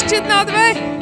gosto de nada, velho.